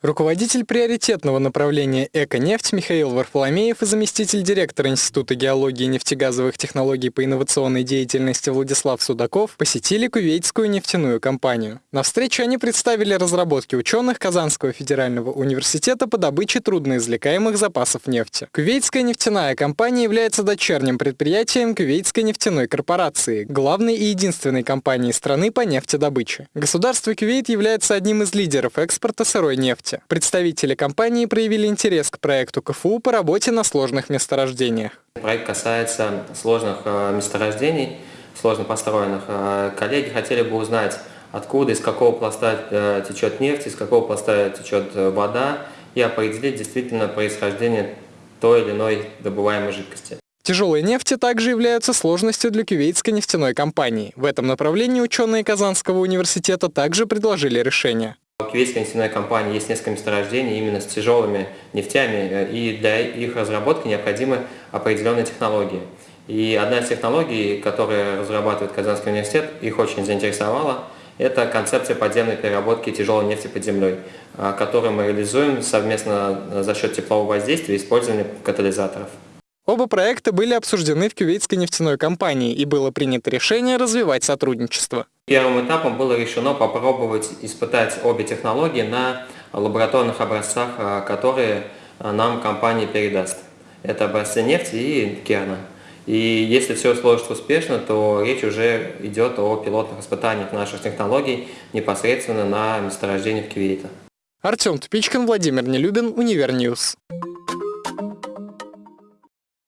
Руководитель приоритетного направления «Эко-нефть» Михаил Варфоломеев и заместитель директора Института геологии и нефтегазовых технологий по инновационной деятельности Владислав Судаков посетили Кувейтскую нефтяную компанию. На встрече они представили разработки ученых Казанского федерального университета по добыче трудноизвлекаемых запасов нефти. Кувейтская нефтяная компания является дочерним предприятием Кувейтской нефтяной корпорации, главной и единственной компании страны по нефтедобыче. Государство Кувейт является одним из лидеров экспорта сырой нефти нефти. Представители компании проявили интерес к проекту КФУ по работе на сложных месторождениях. Проект касается сложных э, месторождений, сложно построенных. Э, коллеги хотели бы узнать, откуда, из какого пласта э, течет нефть, из какого пласта течет вода, и определить действительно происхождение той или иной добываемой жидкости. Тяжелые нефти также являются сложностью для кювейтской нефтяной компании. В этом направлении ученые Казанского университета также предложили решение. У кувейтской нефтяной компании есть несколько месторождений именно с тяжелыми нефтями, э, и для их разработки необходимы определенные технологии. И одна из технологий, которые разрабатывает Казанский университет, их очень заинтересовала, это концепция подземной переработки тяжелой нефти под землей, э, которую мы реализуем совместно за счет теплового воздействия и использования катализаторов. Оба проекта были обсуждены в Кювейтской нефтяной компании и было принято решение развивать сотрудничество. Первым этапом было решено попробовать испытать обе технологии на лабораторных образцах, а, которые а, нам компания передаст. Это образцы нефти и керна. И если все сложится успешно, то речь уже идет о пилотных испытаниях наших технологий непосредственно на месторождениях Кувейта. Артем Тупичкин, Владимир Нелюбин, Универ News.